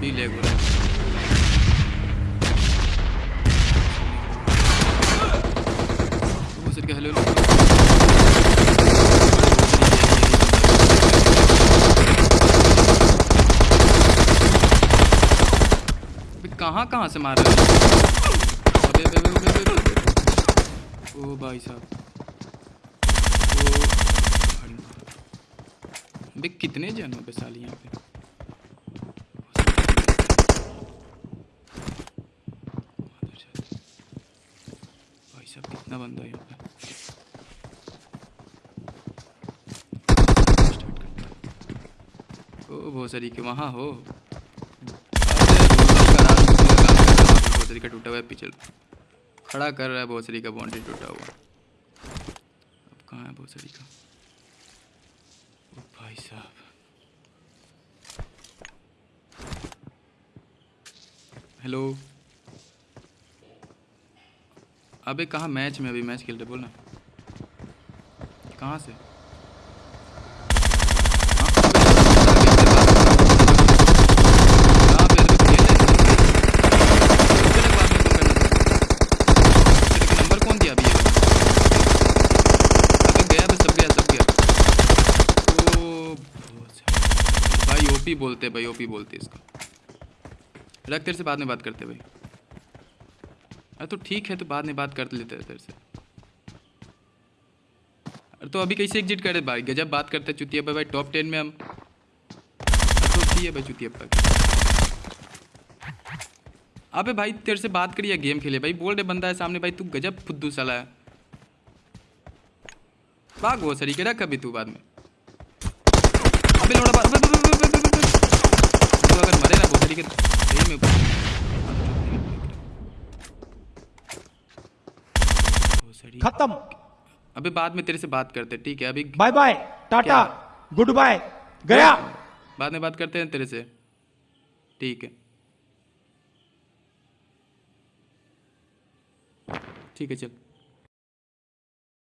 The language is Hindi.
भी लेग हो रहा है। हेलो कहाँ कहाँ से मार रहे हो। ओ भाई साहब। कितने जन हो बे साली यहाँ पे? साहब कितना बंदा यहाँ पे ओ भोसरी के वहाँ, हो। भोसरी का टूटा हुआ है पिछल खड़ा कर रहा है बहुत सारी का बाउंड्री टूटा हुआ। अब कहाँ है भोसरी का? भाई साहब। हेलो अबे कहाँ मैच में अभी मैच खेल रहे बोल ना कहाँ से हाँ, है। भाई बोलते भाई ओपी बोलते इसको रख तेरे से बाद में बात करते भाई अरे तो ठीक है तो बाद में बात कर लेते हैं तेरे से। अरे तो अभी कैसे एग्जिट करे भाई? गजब बात करते चुतिया भाई भाई टॉप टेन में हम। तो ठीक है भाई चुतिया पर अबे भाई तेरे से बात करिए गेम खेले भाई बोल रहे बंदा है सामने। भाई तू गजब फुद्दू साला है। भाग वो सरी के रख अभी तू बाद में। अबे लोड़ा बात अबे, अबे, अबे, अबे, अबे, अबे। तू में खत्म। अभी बाद में तेरे से बात करते हैं, ठीक है? अभी bye bye tata goodbye गया। बाद में बात करते हैं तेरे से। ठीक है। ठीक है चल।